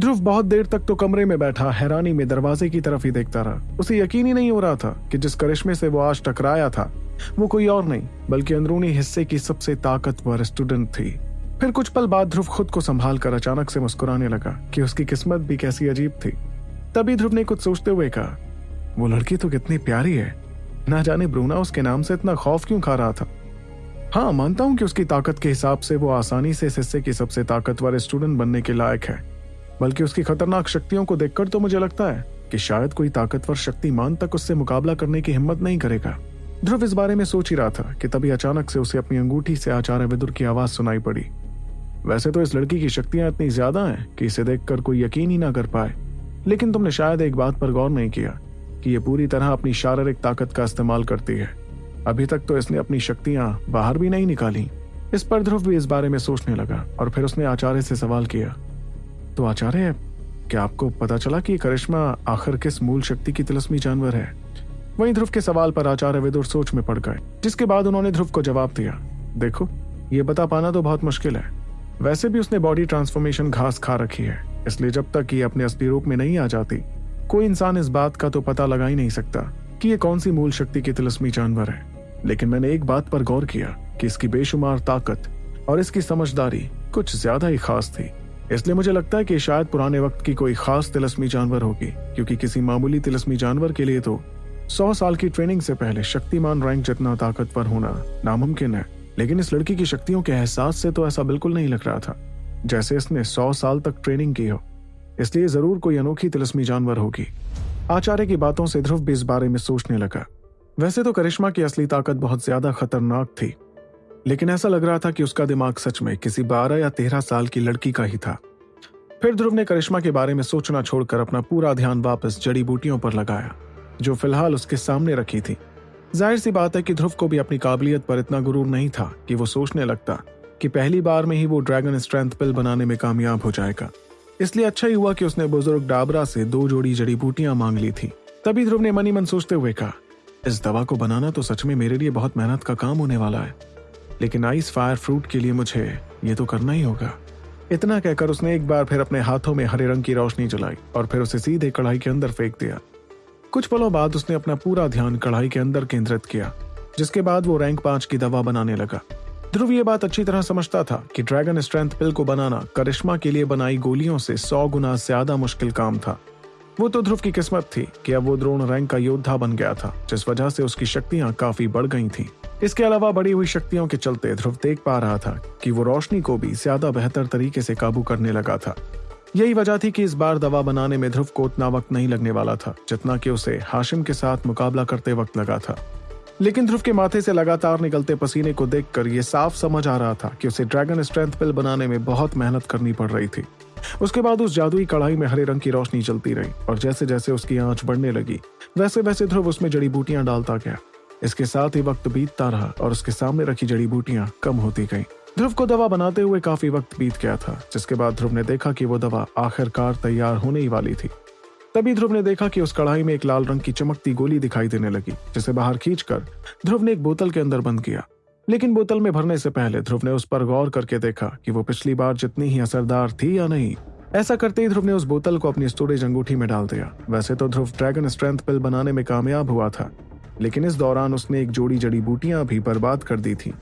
ध्रुव बहुत देर तक तो कमरे में बैठा, हैरानी में दरवाजे की तरफ़ ही देखता रहा। उसे यकीन ही नहीं हो रहा था कि जिस करिश्मे से वो आज टकराया था, वो कोई और नहीं, बल्कि अंदरूनी हिस्से की सबसे ताकतवर स्टूडेंट थी। फिर कुछ पल बाद ध्रुव खुद को संभाल कर अचानक से मुस्कुराने लगा कि उसकी किस्मत भी कैसी अजीब थी। तभी ध्रुव ने कुछ सोचते हुए कहा, वो लड़की तो कितनी प्यारी है। ना जाने ब्रूना उसके नाम से इतना खौफ क्यों खा रहा था? हाँ मानता हूँ कि उसकी ताकत के हिसाब से वो आसानी से इस हिस्से की सबसे ताकतवर स्टूडेंट बनने के लायक है। बल्कि उसकी खतरनाक शक्तियों को देखकर तो मुझे लगता है कि शायद कोई ताकतवर शक्तिमान तक उससे मुकाबला करने की हिम्मत नहीं करेगा। ध्रुव इस बारे में सोच ही रहा था कि तभी अचानक से उसे अपनी अंगूठी से आचार्य विदुर की आवाज़ सुनाई पड़ी। वैसे तो इस लड़की की शक्तियाँ इतनी ज़्यादा हैं कि इसे देखकर कोई यकीन ही ना कर पाए। लेकिन तुमने शायद एक बात पर गौर नहीं किया कि यह पूरी तरह अपनी शारीरिक ताकत का इस्तेमाल करती है। अभी तक तो इसने अपनी शक्तियाँ बाहर भी नहीं निकाली। इस पर ध्रुव भी इस बारे में सोचने लगा और फिर उसने आचार्य से सवाल किया तो आचार्य, क्या आपको पता चला कि करिश्मा आखिर किस मूल शक्ति की तिलस्मी जानवर है? वहीं ध्रुव के सवाल पर आचार्य विदुर सोच में पड़ गए, जिसके बाद उन्होंने ध्रुव को जवाब दिया, देखो, ये बता पाना तो बहुत मुश्किल है। वैसे भी उसने बॉडी ट्रांसफॉर्मेशन घास खा रखी है, इसलिए जब तक ये अपने असली रूप में नहीं आ जाती, कोई इंसान इस बात का तो पता लगा ही नहीं सकता कि ये कौन सी मूल शक्ति की तिलस्मी जानवर है। लेकिन मैंने एक बात पर गौर किया कि इसकी बेशुमार ताकत और इसकी समझदारी कुछ ज़्यादा ही खास थी। इसलिए मुझे लगता है कि शायद पुराने वक्त की कोई खास तिलस्मी जानवर होगी, क्योंकि किसी मामूली तिलस्मी जानवर के लिए तो सौ साल की ट्रेनिंग से पहले शक्तिमान रैंक जितना ताकतवर होना नामुमकिन है। लेकिन इस लड़की की शक्तियों के एहसास से तो ऐसा बिल्कुल नहीं लग रहा था, जैसे इसने सौ साल तक ट्रेनिंग की हो। इसलिए ज़रूर कोई अनोखी तिलस्मी जानवर होगी। आचार्य की बातों से ध्रुव भी इस बारे में सोचने लगा। वैसे तो करिश्मा की असली ताकत बहुत ज़्यादा खतरनाक थी। लेकिन ऐसा लग रहा था कि उसका दिमाग सच में किसी बारह या तेरह साल की लड़की का ही था। फिर ध्रुव ने करिश्मा के बारे में सोचना छोड़कर अपना पूरा ध्यान वापस जड़ी बूटियों पर लगाया, जो फ़िलहाल उसके सामने रखी थी। ज़ाहिर सी बात है कि ध्रुव को भी अपनी काबिलियत पर इतना गुरूर नहीं था कि वो सोचने लगता कि पहली बार में ही वो ड्रैगन स्ट्रेंथ पिल बनाने में कामयाब हो जाएगा। इसलिए अच्छा ही हुआ कि उसने बुज़ुर्ग डाबरा से दो जोड़ी जड़ी बूटियाँ मांग ली थी। तभी ध्रुव ने मनी मन सोचते हुए कहा, इस दवा को बनाना तो सच में मेरे लिए बहुत मेहनत का काम होने वाला है। लेकिन आइस फायर फ्रूट के लिए मुझे ये तो करना ही होगा। इतना कहकर उसने एक बार फिर अपने हाथों में हरे रंग की रोशनी जलाई और फिर उसे सीधे कढ़ाई के अंदर फेंक दिया। कुछ पलों बाद उसने अपना पूरा ध्यान कढ़ाई के अंदर केंद्रित किया, जिसके बाद वो रैंक पाँच की दवा बनाने लगा। ध्रुव ये बात अच्छी तरह समझता था कि ड्रैगन स्ट्रेंथ पिल को बनाना करिश्मा के लिए बनाई गोलियों से सौ गुना ज़्यादा मुश्किल काम था। वो तो ध्रुव की किस्मत थी कि अब वो द्रोण रैंक का योद्धा बन गया था, जिस वजह से उसकी शक्तियाँ काफ़ी बढ़ गई थी। इसके अलावा बढ़ी हुई शक्तियों के चलते ध्रुव देख पा रहा था कि वो रोशनी को भी ज़्यादा बेहतर तरीके से काबू करने लगा था। यही वजह थी कि इस बार दवा बनाने में ध्रुव को उतना वक्त नहीं लगने वाला था, जितना कि उसे हाशिम के साथ मुकाबला करते वक्त लगा था। लेकिन ध्रुव के माथे से लगातार निकलते पसीने को देखकर यह साफ़ समझ आ रहा था कि उसे ड्रैगन स्ट्रेंथ पिल बनाने में बहुत मेहनत करनी पड़ रही थी। उसके बाद उस जादुई कढ़ाई में हरे रंग की रोशनी चलती रही, और जैसे जैसे उसकी आँच बढ़ने लगी वैसे वैसे ध्रुव उसमें जड़ी बूटियाँ डालता गया। इसके साथ ही वक्त बीतता रहा और उसके सामने रखी जड़ी बूटियाँ कम होती गई। ध्रुव को दवा बनाते हुए काफ़ी वक्त बीत गया था, जिसके बाद ध्रुव ने देखा कि वो दवा आखिरकार तैयार होने ही वाली थी। तभी ध्रुव ने देखा कि उस कढ़ाई में एक लाल रंग की चमकती गोली दिखाई देने लगी, जिसे बाहर खींचकर ध्रुव ने एक बोतल के अंदर बंद किया। लेकिन बोतल में भरने से पहले ध्रुव ने उस पर गौर करके देखा कि वो पिछली बार जितनी ही असरदार थी या नहीं। ऐसा करते ही ध्रुव ने उस बोतल को अपनी स्टोरेज अंगूठी में डाल दिया। वैसे तो ध्रुव ड्रैगन स्ट्रेंथ पिल बनाने में कामयाब हुआ था। लेकिन इस दौरान उसने एक जोड़ी जड़ी बूटियाँ भी बर्बाद कर दी थी।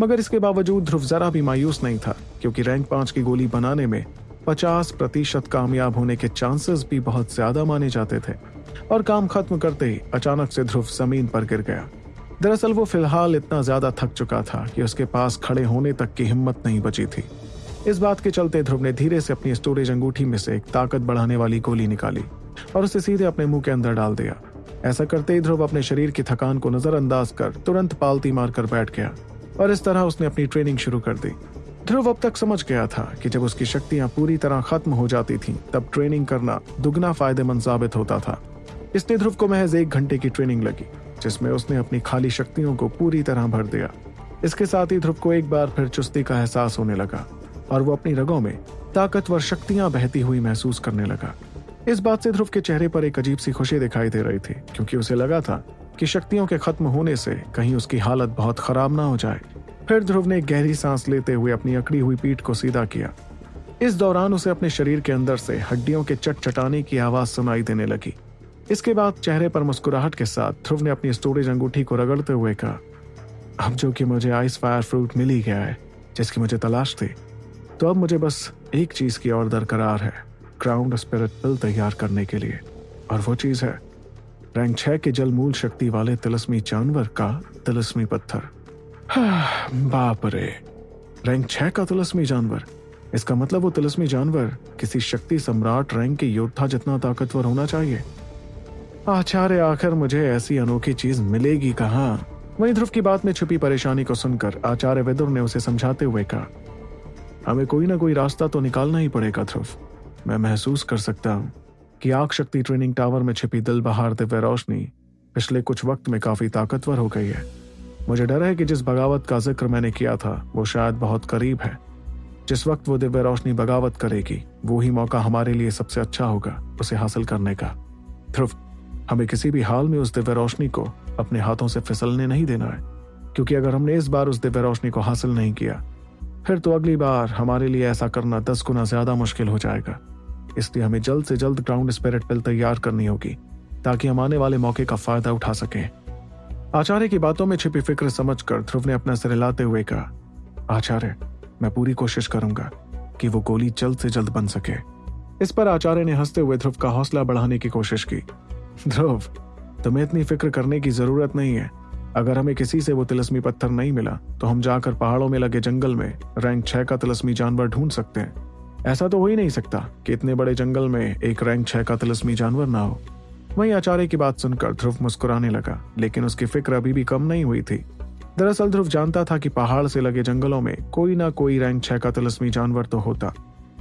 मगर इसके बावजूद ध्रुव जरा भी मायूस नहीं था, क्योंकि रैंक पाँच की गोली बनाने में पचास प्रतिशत कामयाब होने के चांसेस भी बहुत ज़्यादा माने जाते थे। और काम खत्म करते ही अचानक से ध्रुव ज़मीन पर गिर गया। दरअसल वो फ़िलहाल इतना ज़्यादा थक चुका था कि उसके पास खड़े होने तक की हिम्मत नहीं बची थी। इस बात के चलते ध्रुव ने धीरे से अपनी स्टोरेज अंगूठी में से एक ताकत बढ़ाने वाली गोली निकाली और उसे सीधे अपने मुँह के अंदर डाल दिया। ऐसा करते ही ध्रुव अपने शरीर की थकान को नजरअंदाज कर तुरंत पालती मारकर बैठ गया और इस तरह उसने अपनी ट्रेनिंग शुरू कर दी। ध्रुव अब तक समझ गया था कि जब उसकी शक्तियाँ पूरी तरह खत्म हो जाती थीं, तब ट्रेनिंग करना दुगना फ़ायदेमंद साबित होता था। इसलिए ध्रुव को महज एक घंटे की ट्रेनिंग लगी जिसमें उसने अपनी खाली शक्तियों को पूरी तरह भर दिया। इसके साथ ही ध्रुव को एक बार फिर चुस्ती का एहसास होने लगा और वो अपनी रगों में ताकतवर शक्तियाँ बहती हुई महसूस करने लगा। इस बात से ध्रुव के चेहरे पर एक अजीब सी खुशी दिखाई दे रही थी, क्योंकि उसे लगा था कि शक्तियों के खत्म होने से कहीं उसकी हालत बहुत खराब ना हो जाए। फिर ध्रुव ने गहरी सांस लेते हुए अपनी अकड़ी हुई पीठ को सीधा किया। इस दौरान उसे अपने शरीर के अंदर से हड्डियों के चट चटाने की आवाज़ सुनाई देने लगी। इसके बाद चेहरे पर मुस्कुराहट के साथ ध्रुव ने अपनी स्टोरेज अंगूठी को रगड़ते हुए कहा, अब जो कि मुझे आइस फायर फ्रूट मिल ही गया है, जिसकी मुझे तलाश थी तो अब मुझे बस एक चीज़ की और दरकरार है। ग्राउंड स्पिरिट पिल तैयार करने के लिए। और वो चीज़ है। रैंक छह के जल मूल शक्ति वाले तिलस्मी जानवर का तिलस्मी पत्थर। बाप रे। रैंक छह का तिलस्मी जानवर। इसका मतलब वो तिलस्मी जानवर किसी शक्ति सम्राट रैंक के योद्धा जितना ताकतवर होना चाहिए। आचार्य, आखिर मुझे ऐसी अनोखी चीज़ मिलेगी कहाँ? वहीं ध्रुव की बात में छुपी परेशानी को सुनकर आचार्य विदुर ने उसे समझाते हुए कहा, हमें कोई ना कोई रास्ता तो निकालना ही पड़ेगा, ध्रुव। मैं महसूस कर सकता हूँ कि आग शक्ति ट्रेनिंग टावर में छिपी दिल बहार दिव्य रोशनी पिछले कुछ वक्त में काफ़ी ताकतवर हो गई है। मुझे डर है कि जिस बगावत का ज़िक्र मैंने किया था, वो शायद बहुत करीब है। जिस वक्त वो दिव्य रोशनी बगावत करेगी, वो ही मौका हमारे लिए सबसे अच्छा होगा, उसे हासिल करने का। ध्रुव, हमें किसी भी हाल में उस दिव्य रोशनी को अपने हाथों से फिसलने नहीं देना है, क्योंकि अगर हमने इस बार उस दिव्य रोशनी को हासिल नहीं किया, फिर तो अगली बार हमारे लिए ऐसा करना दस गुना ज़्यादा मुश्किल हो जाएगा। इसलिए हमें जल्द से जल्द ग्राउंड स्पिरिट पिल तैयार करनी होगी, ताकि हम आने वाले मौके का फ़ायदा उठा सकें। आचार्य की बातों में छिपी फ़िक्र समझकर ध्रुव ने अपना सिर हिलाते हुए कहा, आचार्य, मैं पूरी कोशिश करूँगा कि वो गोली जल्द से जल्द बन सके। इस पर आचार्य ने हँसते हुए ध्रुव का हौसला बढ़ाने की कोशिश की। ध्रुव, तुम्हें इतनी फ़िक्र करने की ज़रूरत नहीं है। अगर हमें किसी से वो तिलस्मी पत्थर नहीं मिला तो हम जाकर पहाड़ों में लगे जंगल में रैंक छह का तिलस्मी जानवर ढूंढ सकते हैं। ऐसा तो हो ही नहीं सकता कि इतने बड़े जंगल में एक रैंक छह का तिलस्मी जानवर ना हो। वहीं आचार्य की बात सुनकर ध्रुव मुस्कुराने लगा, लेकिन उसकी फ़िक्र अभी भी कम नहीं हुई थी। दरअसल ध्रुव जानता था कि पहाड़ से लगे जंगलों में कोई ना कोई रैंक छह का तिलस्मी जानवर तो होता।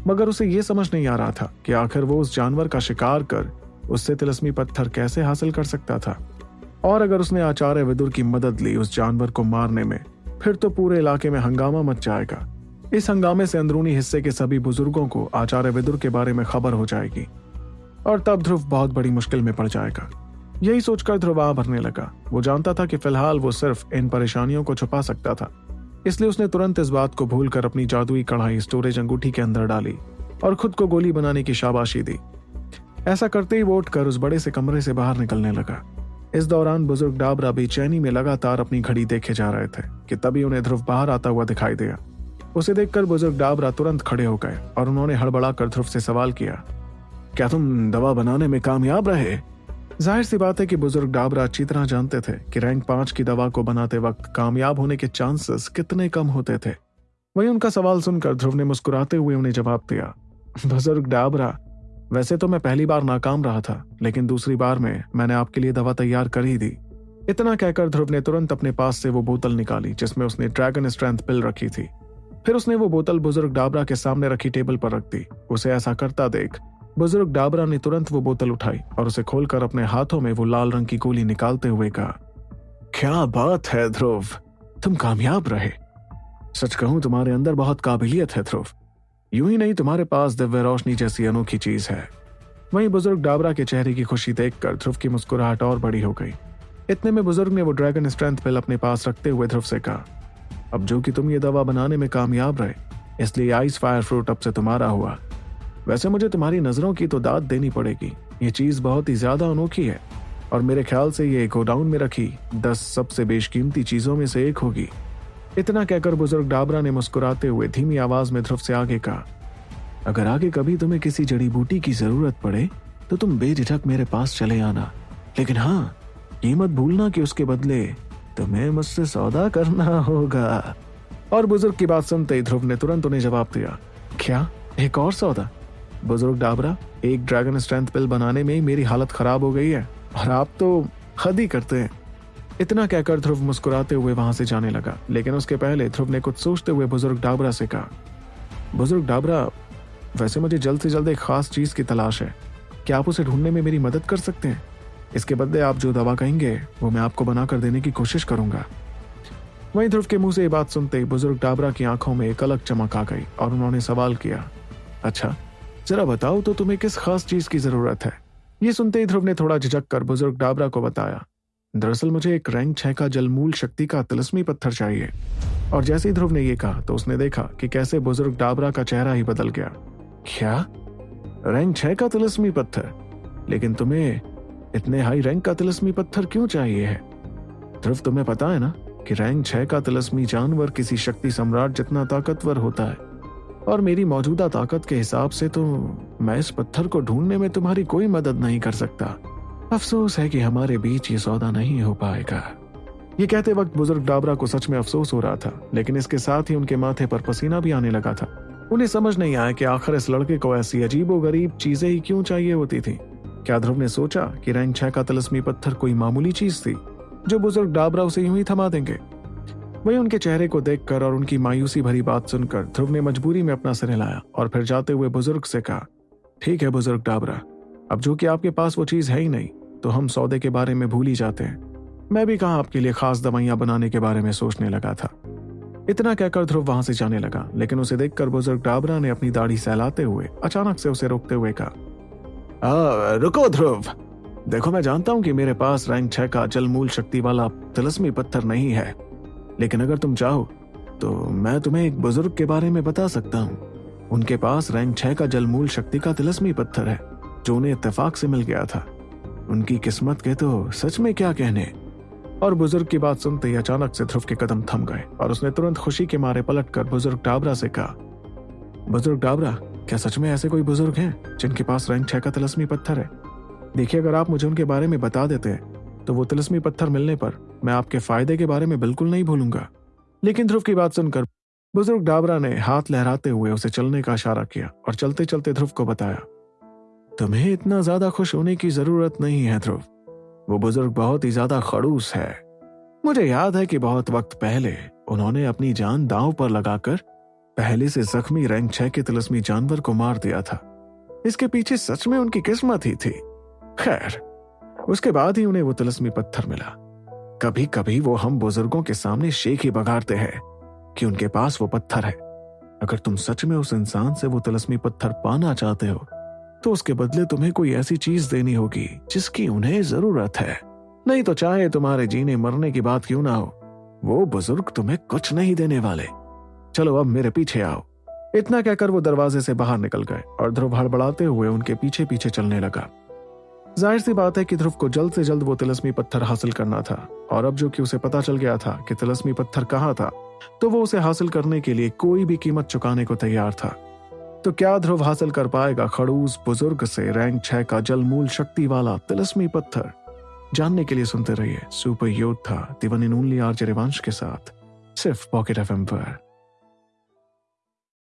मगर उसे यह समझ नहीं आ रहा था कि आखिर वो उस जानवर का शिकार कर उससे तिलस्मी पत्थर कैसे हासिल कर सकता था। और अगर उसने आचार्य विदुर की मदद ली उस जानवर को मारने में, फिर तो पूरे इलाके में हंगामा मच जाएगा। इस हंगामे से अंदरूनी हिस्से के सभी बुज़ुर्गों को आचार्य विदुर के बारे में खबर हो जाएगी। और तब ध्रुव बहुत बड़ी मुश्किल में पड़ जाएगा। यही सोचकर ध्रुव भरने लगा। वो जानता था कि फ़िलहाल वो सिर्फ़ इन परेशानियों को छुपा सकता था। इसलिए उसने तुरंत इस बात को भूलकर अपनी जादुई कढ़ाई स्टोरेज अंगूठी के अंदर डाली और खुद को गोली बनाने की शाबाशी दी। ऐसा करते ही वो उठकर उस बड़े से कमरे से बाहर निकलने लगा। इस दौरान बुज़ुर्ग डाबरा बेचैनी में लगातार अपनी घड़ी देखे जा रहे थे कि तभी उन्हें ध्रुव बाहर आता हुआ दिखाई दिया। उसे देखकर बुज़ुर्ग डाबरा तुरंत खड़े हो गए और उन्होंने हड़बड़ा कर ध्रुव से सवाल किया, क्या तुम दवा बनाने में कामयाब रहे? ज़ाहिर सी बात है कि बुज़ुर्ग डाबरा अच्छी तरह जानते थे कि रैंक पाँच की दवा को बनाते वक्त कामयाब होने के चांसेस कितने कम होते थे। वहीं उनका सवाल सुनकर ध्रुव ने मुस्कुराते हुए उन्हें जवाब दिया, बुज़ुर्ग डाबरा, वैसे तो मैं पहली बार नाकाम रहा था, लेकिन दूसरी बार में मैंने आपके लिए दवा तैयार कर ही दी। इतना कहकर ध्रुव ने तुरंत अपने पास से वो बोतल निकाली, जिसमें उसने ड्रैगन स्ट्रेंथ पिल रखी थी। फिर उसने वो बोतल बुज़ुर्ग डाबरा के सामने रखी टेबल पर रख दी। उसे ऐसा करता देख। बुज़ुर्ग डाबरा ने तुरंत वो बोतल उठाई और उसे खोलकर अपने हाथों में वो लाल रंग की गोली निकालते हुए कहा, क्या बात है, ध्रुव? तुम कामयाब रहे। सच कहूँ, तुम्हारे अंदर बहुत काबिलियत है, ध्रुव। यूँ ही नहीं, तुम्हारे पास दिव्य रोशनी जैसी अनोखी चीज़ है। वहीं बुज़ुर्ग डाबरा के चेहरे की खुशी देखकर ध्रुव की मुस्कुराहट और बड़ी हो गई। इतने में बुज़ुर्ग ने वो ड्रैगन स्ट्रेंथ पिल अपने पास रखते हुए ध्रुव से कहा अब जो कि तुम ये दवा बनाने में कामयाब रहे, इसलिए आइस फायर फ्रूट अब से तुम्हारा हुआ। वैसे मुझे तुम्हारी नज़रों की तो दाद देनी पड़ेगी। ये चीज़ बहुत ही ज़्यादा अनोखी है, और मेरे ख्याल से ये गोडाउन में रखी दस सबसे बेशकीमती चीज़ों में से एक होगी। इतना कहकर बुज़ुर्ग डाबरा ने मुस्कुराते हुए धीमी आवाज़ में ध्रुव से आगे कहा, अगर आगे कभी तुम्हें किसी जड़ी बूटी की ज़रूरत पड़े तो तुम बेझिझक मेरे पास चले आना। लेकिन हाँ ये मत भूलना कि उसके बदले तुम्हें मुझसे सौदा करना होगा। और बुज़ुर्ग की बात सुनते ही ध्रुव ने तुरंत उन्हें जवाब दिया, क्या? एक और सौदा? बुज़ुर्ग डाबरा, एक ड्रैगन स्ट्रेंथ पिल बनाने में ही मेरी हालत खराब हो गई है, और आप तो हद ही करते हैं। इतना कहकर ध्रुव मुस्कुराते हुए वहाँ से जाने लगा, लेकिन उसके पहले ध्रुव ने कुछ सोचते हुए बुज़ुर्ग डाबरा से कहा, बुज़ुर्ग डाबरा, वैसे मुझे जल्द से जल्द एक खास चीज़ की तलाश है। क्या आप उसे ढूँढने में मेरी मदद कर सकते हैं? इसके बदले आप जो दवा कहेंगे, वो मैं आपको बनाकर देने की कोशिश करूँगा। वहीं ध्रुव के मुँह से ये बात सुनते ही बुज़ुर्ग डाबरा की आँखों में एक अलग चमक आ गई और उन्होंने सवाल किया अच्छा जरा बताओ तो तुम्हें किस खास चीज़ की ज़रूरत है? ये सुनते ही ध्रुव ने थोड़ा झिझक कर बुज़ुर्ग डाबरा को बताया, दरअसल मुझे एक रैंक छह का जलमूल शक्ति का तिलस्मी पत्थर चाहिए। और जैसे ही ध्रुव ने यह कहा तो उसने देखा कि कैसे बुज़ुर्ग डाबरा का चेहरा ही बदल गया। क्या? रैंक छह का तिलस्मी पत्थर? लेकिन तुम्हें इतने हाई रैंक का तिलस्मी पत्थर क्यों चाहिए है? ध्रुव, तुम्हें पता है ना कि रैंक छह का तिलस्मी जानवर किसी शक्ति सम्राट जितना ताकतवर होता है। और मेरी मौजूदा ताकत के हिसाब से तो मैं इस पत्थर को ढूँढने में तुम्हारी कोई मदद नहीं कर सकता। अफसोस है कि हमारे बीच ये सौदा नहीं हो पाएगा। ये कहते वक्त बुज़ुर्ग डाबरा को सच में अफसोस हो रहा था, लेकिन इसके साथ ही उनके माथे पर पसीना भी आने लगा था। उन्हें समझ नहीं आया कि आखिर इस लड़के को ऐसी अजीब गरीब चीज़ें ही क्यों चाहिए होती थी। क्या ध्रुव ने सोचा कि रैंक छह का तलस्मी पत्थर कोई मामूली चीज़ थी, जो बुज़ुर्ग डाबरा उसे यूँ ही थमा देंगे? वही उनके चेहरे को देखकर और उनकी मायूसी भरी बात सुनकर ध्रुव ने मजबूरी में अपना सिर हिलाया और फिर जाते हुए बुज़ुर्ग से कहा, ठीक है बुज़ुर्ग डाबरा, अब जो कि आपके पास वो चीज़ है ही नहीं तो हम सौदे के बारे में भूल ही जाते हैं। मैं भी कहा आपके लिए खास दवाइयाँ बनाने के बारे में सोचने लगा था। इतना कहकर ध्रुव वहाँ से जाने लगा, लेकिन उसे देखकर बुज़ुर्ग डाबरा ने अपनी दाढ़ी सहलाते हुए अचानक से उसे रोकते हुए कहा रुको ध्रुव। देखो, मैं जानता हूँ कि मेरे पास रैंक छह का जलमूल शक्ति वाला तिलस्मी पत्थर नहीं है। लेकिन अगर तुम चाहो तो मैं तुम्हें एक बुज़ुर्ग के बारे में बता सकता हूँ। उनके पास रैंक छह का जलमूल शक्ति का तिलस्मी पत्थर है, जो उन्हें इत्तेफाक से मिल गया था। उनकी किस्मत के तो सच में क्या कहने। और बुज़ुर्ग की बात सुनते ही अचानक से ध्रुव के कदम थम गए, और उसने तुरंत खुशी के मारे पलट कर बुज़ुर्ग डाबरा से कहा, बुज़ुर्ग डाबरा क्या सच में ऐसे कोई बुज़ुर्ग हैं जिनके पास रैंक छह का तिलस्मी पत्थर है? देखिए, अगर आप मुझे उनके बारे में बता देते हैं तो वो तिलस्मी पत्थर मिलने पर मैं आपके फ़ायदे के बारे में बिल्कुल नहीं भूलूँगा। लेकिन ध्रुव की बात सुनकर बुज़ुर्ग डाबरा ने हाथ लहराते हुए उसे चलने का इशारा किया और चलते चलते ध्रुव को बताया, तुम्हें इतना ज़्यादा खुश होने की ज़रूरत नहीं है ध्रुव। वो बुज़ुर्ग बहुत ही ज़्यादा खड़ूस है। मुझे याद है कि बहुत वक्त पहले उन्होंने अपनी जान दांव पर लगाकर पहले से जख्मी रैंक छह के तिलस्मी जानवर को मार दिया था। इसके पीछे सच में उनकी किस्मत ही थी। खैर, उसके बाद ही उन्हें वो तिलस्मी पत्थर मिला। कभी कभी वो हम बुज़ुर्गों के सामने शेख ही बगाड़ते हैं कि उनके पास वो पत्थर है। अगर तुम सच में उस इंसान से वो तिलस्मी पत्थर पाना चाहते हो तो उसके बदले तुम्हें कोई ऐसी चीज़ देनी होगी जिसकी उन्हें ज़रूरत है। नहीं तो चाहे तुम्हारे जीने मरने की बात क्यों ना हो, वो बुज़ुर्ग तुम्हें कुछ नहीं देने वाले। चलो अब मेरे पीछे आओ। इतना कहकर वो दरवाजे से बाहर निकल गए और ध्रुव हड़बड़ाते हुए उनके पीछे पीछे चलने लगा। ज़ाहिर सी बात है कि ध्रुव को जल्द से जल्द वो तिलस्मी पत्थर हासिल करना था और अब जो कि उसे पता चल गया था कि तिलस्मी पत्थर कहाँ था तो वो उसे हासिल करने के लिए कोई भी कीमत चुकाने को तैयार था। तो क्या ध्रुव हासिल कर पाएगा खड़ूस बुज़ुर्ग से रैंक छह का जलमूल शक्ति वाला तिलस्मी पत्थर? जानने के लिए सुनते रहिए सुपर योद्धा दिवन आर्ज रिवांश के साथ, सिर्फ़ पॉकेट एफ़ पर।